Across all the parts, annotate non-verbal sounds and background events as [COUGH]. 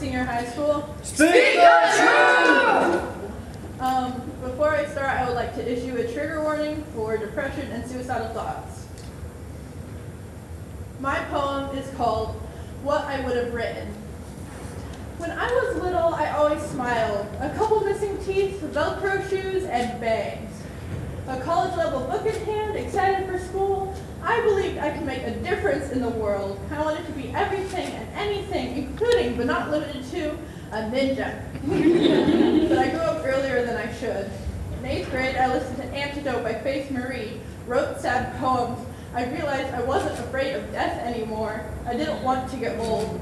senior high school. Speak, the truth! Um, before I start, I would like to issue a trigger warning for depression and suicidal thoughts. My poem is called What I Would Have Written. When I was little, I always smiled. A couple missing teeth, Velcro shoes, and bangs. A college-level book in hand, excited for school, I believed I could make a difference in the world. I wanted to be everything and anything, including but not limited to a ninja. [LAUGHS] but I grew up earlier than I should. In eighth grade, I listened to Antidote by Faith Marie, wrote sad poems. I realized I wasn't afraid of death anymore. I didn't want to get old.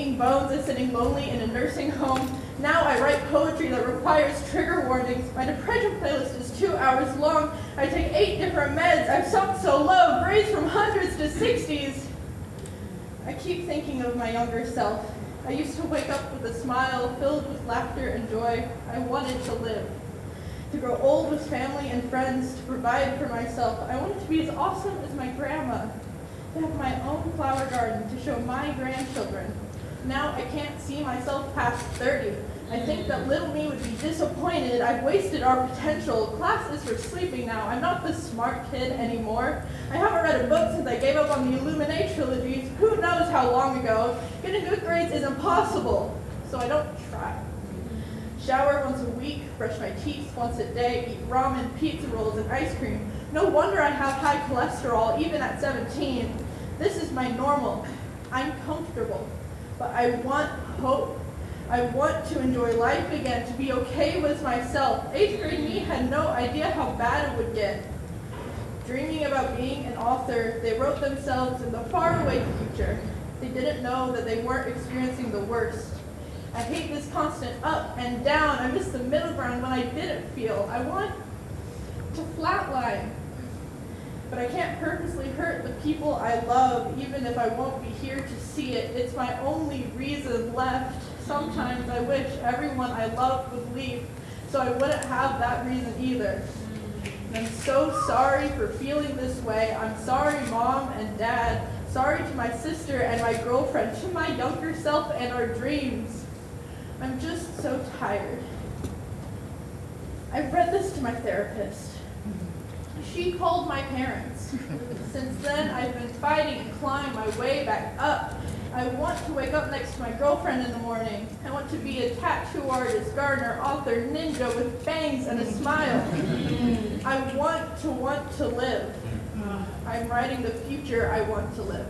Aching bones and sitting lonely in a nursing home. Now I write poetry that requires trigger warnings. My depression playlist is two hours long. I take eight different meds. I've sunk so low, grades from hundreds to sixties. I keep thinking of my younger self. I used to wake up with a smile filled with laughter and joy. I wanted to live. To grow old with family and friends, to provide for myself. I wanted to be as awesome as my grandma. To have my own flower garden to show my grandchildren. Now I can't see myself past 30. I think that little me would be disappointed. I've wasted our potential. Class is for sleeping now. I'm not the smart kid anymore. I haven't read a book since I gave up on the Illuminate trilogies. Who knows how long ago? Getting good grades is impossible, so I don't try. Shower once a week, brush my teeth once a day, eat ramen, pizza rolls, and ice cream. No wonder I have high cholesterol, even at 17. This is my normal. I'm comfortable, but I want hope. I want to enjoy life again, to be okay with myself. Eighth grade me had no idea how bad it would get. Dreaming about being an author, they wrote themselves in the faraway future. They didn't know that they weren't experiencing the worst. I hate this constant up and down. I miss the middle ground when I didn't feel. I want to flatline. But I can't purposely hurt the people I love, even if I won't be here to see it. It's my only reason left. Sometimes I wish everyone I love would leave, so I wouldn't have that reason either. And I'm so sorry for feeling this way. I'm sorry, Mom and Dad. Sorry to my sister and my girlfriend, to my younger self and our dreams. I'm just so tired. I've read this to my therapist. She called my parents. Since then, I've been fighting and clawing my way back up. I want to wake up next to my girlfriend in the morning. I want to be a tattoo artist, gardener, author, ninja with bangs and a smile. I want to want to live. I'm writing the future I want to live.